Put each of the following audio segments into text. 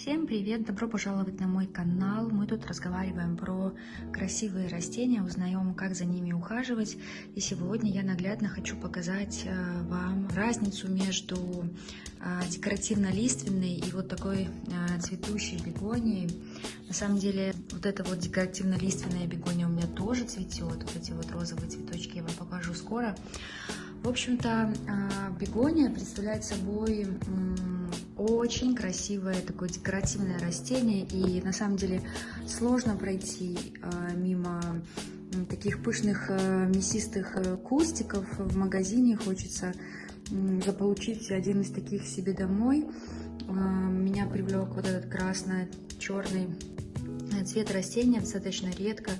Всем привет! Добро пожаловать на мой канал. Мы тут разговариваем про красивые растения, узнаем, как за ними ухаживать. И сегодня я наглядно хочу показать э, вам разницу между э, декоративно-лиственной и вот такой э, цветущей бегонией. На самом деле, вот эта вот декоративно-лиственная бегония у меня тоже цветет. Вот эти вот розовые цветочки я вам покажу скоро. В общем-то, бегония представляет собой очень красивое такое декоративное растение, и на самом деле сложно пройти э, мимо таких пышных э, мясистых кустиков в магазине. Хочется заполучить один из таких себе домой. Меня привлек вот этот красно-черный цвет растения, достаточно редко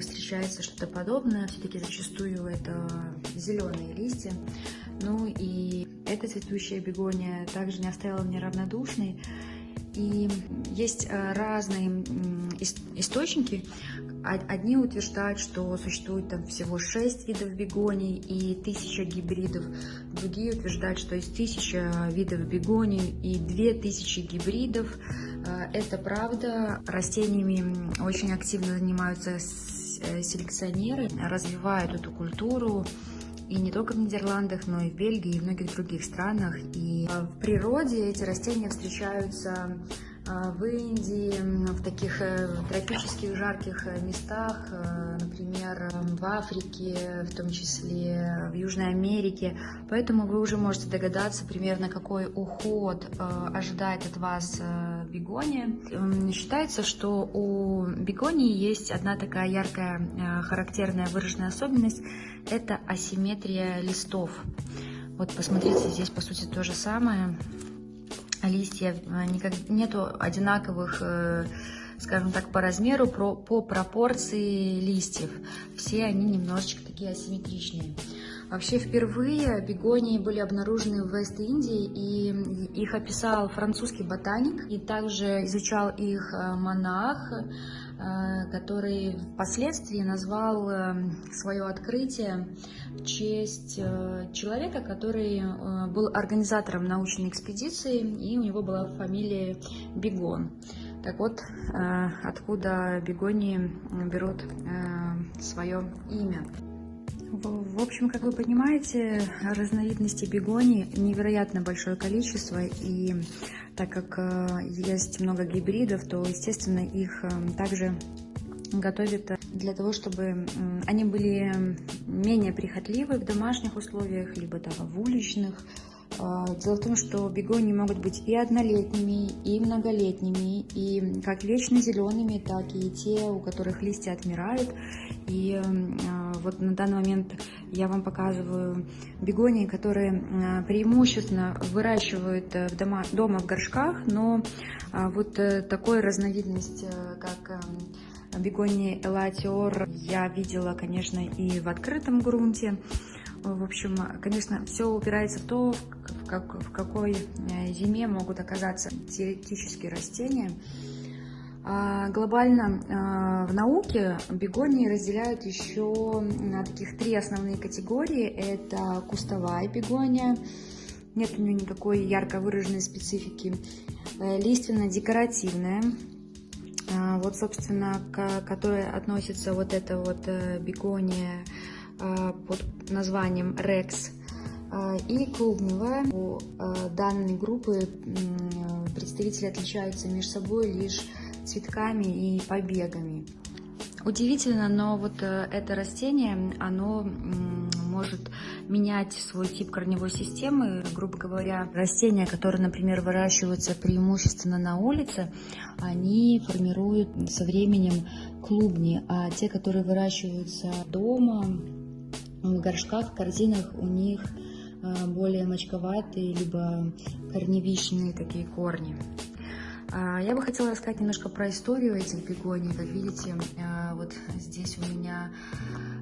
встречается что-то подобное. Все-таки зачастую это зеленые листья. Ну и эта цветущая бегония также не оставила меня равнодушной. И есть э, разные источники. Одни утверждают, что существует там всего 6 видов бегоний и 1000 гибридов. Другие утверждают, что есть 1000 видов бегоний и 2000 гибридов. Э, это правда. Растениями очень активно занимаются э, селекционеры, развивают эту культуру и не только в Нидерландах, но и в Бельгии и в многих других странах. И э, в природе эти растения встречаются э, в Индии, в таких э, тропических жарких местах, например, в Африке, в том числе в Южной Америке. Поэтому вы уже можете догадаться примерно, какой уход ожидает от вас бегония. Считается, что у бегонии есть одна такая яркая, характерная выраженная особенность – это асимметрия листов. Вот посмотрите, здесь по сути то же самое. Листья, э, никак, нету одинаковых, э, скажем так, по размеру, по, по пропорции листьев. Все они немножечко такие асимметричные. Вообще впервые бегонии были обнаружены в Вест-Индии, и их описал французский ботаник, и также изучал их э, монах, который впоследствии назвал э, свое открытие в честь э, человека, который был организатором научной экспедиции, и у него была фамилия Бегон. Так вот, откуда бегонии берут свое имя. В общем, как вы понимаете, разновидностей бегоний невероятно большое количество, и так как э, есть много гибридов, то, естественно, их э, также готовят для того, чтобы они были менее прихотливы в домашних условиях, либо там, в уличных дело в том, что бегонии могут быть и однолетними, и многолетними, и как вечно зелеными, так и те, у которых листья отмирают. И а, вот на данный момент я вам показываю бегонии, которые а, преимущественно выращивают в дома, дома в горшках, но вот э, такой разновидность, э, как бегонии элатиор, я видела, конечно, и в открытом грунте. В общем, конечно, все упирается в то, в, как, в какой э, зиме могут оказаться теоретические растения. А глобально а, в науке бегонии разделяют еще на таких три основные категории. Это кустовая бегония, нет у нее никакой ярко выраженной специфики. Э, лиственно-декоративная, вот, собственно, к которой относится вот эта вот э, бегония Э, под названием Rex э, и клубневая. У э, данной группы представители отличаются между собой лишь цветками и побегами. Удивительно, но вот это растение, оно может менять свой тип корневой системы. Грубо говоря, растения, которые, например, выращиваются преимущественно на улице, они формируют со временем клубни, а те, которые выращиваются дома, в горшках, корзинах у них э, более мочковатые, либо корневищные такие корни. А, я бы хотела рассказать немножко про историю этих бегоний. Как видите, э, вот здесь у меня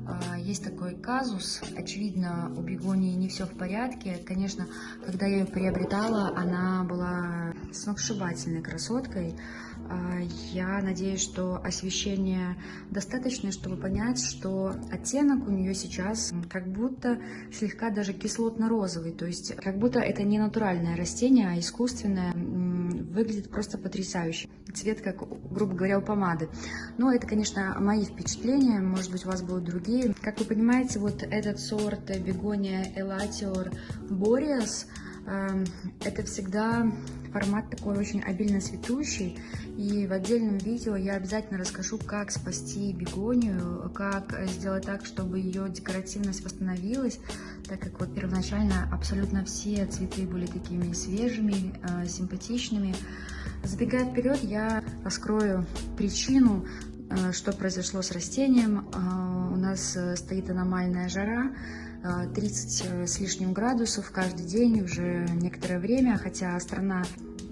э, есть такой казус. Очевидно, у бегонии не все в порядке. Конечно, когда я ее приобретала, она была сногсшибательной красоткой. А, я надеюсь, что освещение достаточно, чтобы понять, что оттенок у нее сейчас как будто слегка даже кислотно-розовый. То есть как будто это не натуральное растение, а искусственное. выглядит просто потрясающе. Цвет, как, грубо говоря, у помады. Но это, конечно, мои впечатления, может быть, у вас будут другие. Как вы понимаете, вот этот сорт бегония Elatior Boreas, это всегда формат такой очень обильно цветущий. И в отдельном видео я обязательно расскажу, как спасти бегонию, как сделать так, чтобы ее декоративность восстановилась, так как вот первоначально абсолютно все цветы были такими свежими, э, симпатичными. Забегая вперед, я раскрою причину, э, что произошло с растением. Э, у нас стоит аномальная жара, 30 с лишним градусов каждый день уже некоторое время, хотя страна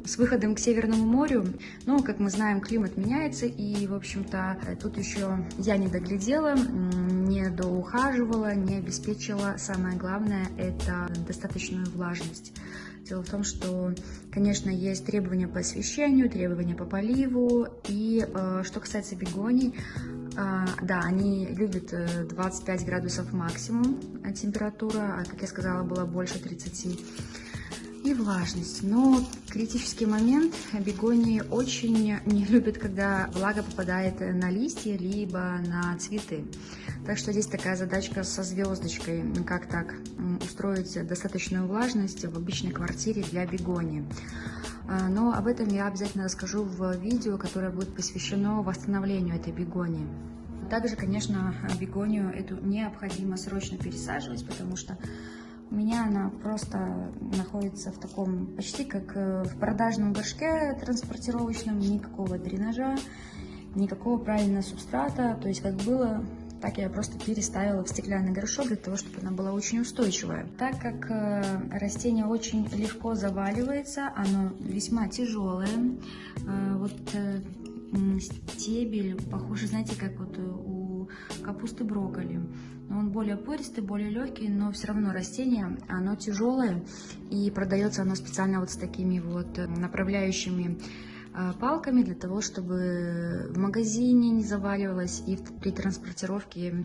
с выходом к Северному морю, но, как мы знаем, климат меняется, и, в общем-то, тут еще я не доглядела, не доухаживала, не обеспечила, самое главное, это достаточную влажность. Дело в том, что, конечно, есть требования по освещению, требования по поливу, и э, что касается бегоний, э, да, они любят 25 градусов максимум температура, а, как я сказала, было больше 30 и влажность. Но критический момент бегонии очень не любят, когда влага попадает на листья, либо на цветы. Так что здесь такая задачка со звездочкой, как так устроить достаточную влажность в обычной квартире для бегонии. А, но об этом я обязательно расскажу в видео, которое будет посвящено восстановлению этой бегонии. Также, конечно, бегонию эту необходимо срочно пересаживать, потому что у меня она просто находится в таком, почти как э, в продажном горшке транспортировочном, никакого дренажа, никакого правильного субстрата, то есть как было, так я просто переставила в стеклянный горшок для того, чтобы она была очень устойчивая. Так как э, растение очень легко заваливается, оно весьма тяжелое, э, вот стебель похож, знаете, как вот у капусты брокколи он более пористый, более легкий, но все равно растение, оно тяжелое, и продается оно специально вот с такими вот э, направляющими э, палками для того, чтобы в магазине не заваливалось и при транспортировке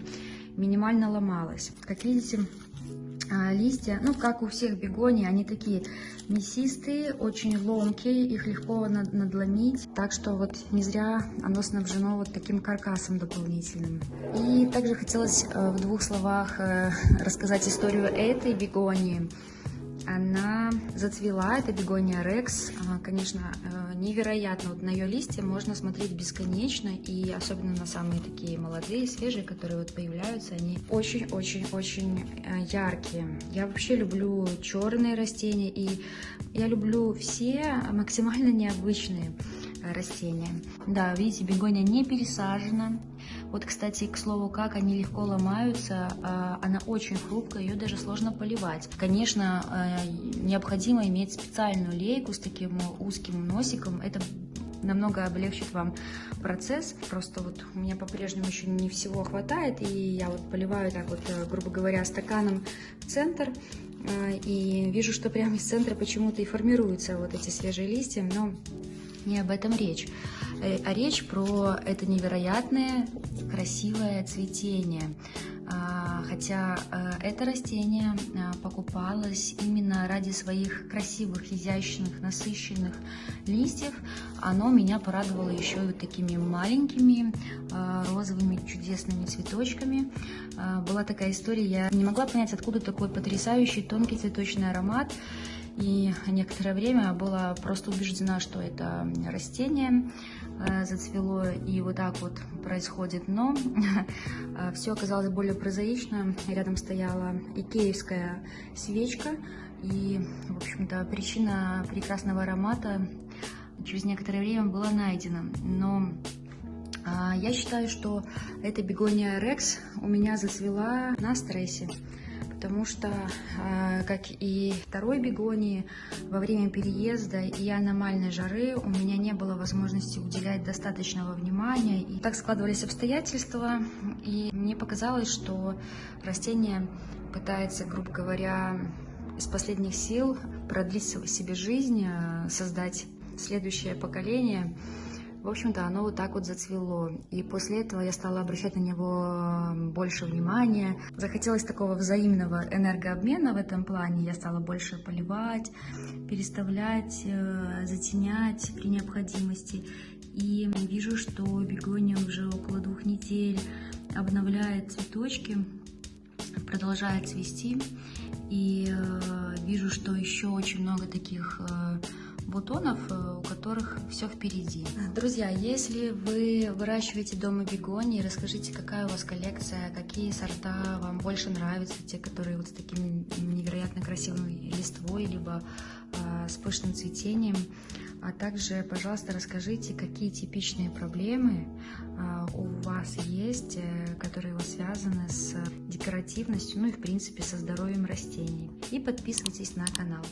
минимально ломалось. Как видите, листья, ну, как у всех бегоний, они такие мясистые, очень ломкие, их легко надломить. Так что вот не зря оно снабжено вот таким каркасом дополнительным. И также хотелось э, в двух словах э, рассказать историю этой бегонии она зацвела, это бегония Рекс, конечно, э, невероятно, вот на ее листья можно смотреть бесконечно, и особенно на самые такие молодые, свежие, которые вот появляются, они очень-очень-очень э, яркие. Я вообще люблю черные растения, и я люблю все максимально необычные растения. Да, видите, бегония не пересажена. Вот, кстати, к слову, как они легко ломаются, а, она очень хрупкая, ее даже сложно поливать. Конечно, а, необходимо иметь специальную лейку с таким узким носиком. Это намного облегчит вам процесс. Просто вот у меня по-прежнему еще не всего хватает, и я вот поливаю так вот, э, грубо говоря, стаканом в центр. А, и вижу, что прямо из центра почему-то и формируются вот эти свежие листья, но не об этом речь, а речь про это невероятное красивое цветение. А, хотя э, это растение э, покупалось именно ради своих красивых, изящных, насыщенных листьев. Оно меня порадовало еще и вот такими маленькими розовыми чудесными цветочками. Была такая история, я не могла понять, откуда такой потрясающий тонкий цветочный аромат. И некоторое время была просто убеждена, что это растение э, зацвело, и вот так вот происходит. Но э, все оказалось более прозаично. Рядом стояла икеевская свечка, и, в общем-то, причина прекрасного аромата через некоторое время была найдена. Но а, я считаю, что эта бегония Рекс у меня зацвела на стрессе потому что, а, как и второй бегонии, во время переезда и аномальной жары у меня не было возможности уделять достаточного внимания. И так складывались обстоятельства, и мне показалось, что растение пытается, грубо говоря, из последних сил продлить себе жизнь, а, создать следующее поколение. В общем-то, оно вот так вот зацвело. И после этого я стала обращать на него больше внимания. Захотелось такого взаимного энергообмена в этом плане. Я стала больше поливать, переставлять, э, затенять при необходимости. И вижу, что бегония уже около двух недель обновляет цветочки, продолжает цвести. И э, вижу, что еще очень много таких э, бутонов, э, у которых все впереди. Друзья, если вы выращиваете дома бегонии, расскажите, какая у вас коллекция, какие сорта вам больше нравятся, те, которые вот с таким невероятно красивой листвой, либо э, с пышным цветением. А также, пожалуйста, расскажите, какие типичные проблемы э, у вас есть, э, которые связаны с декоративностью, ну и в принципе со здоровьем растений. И подписывайтесь на канал.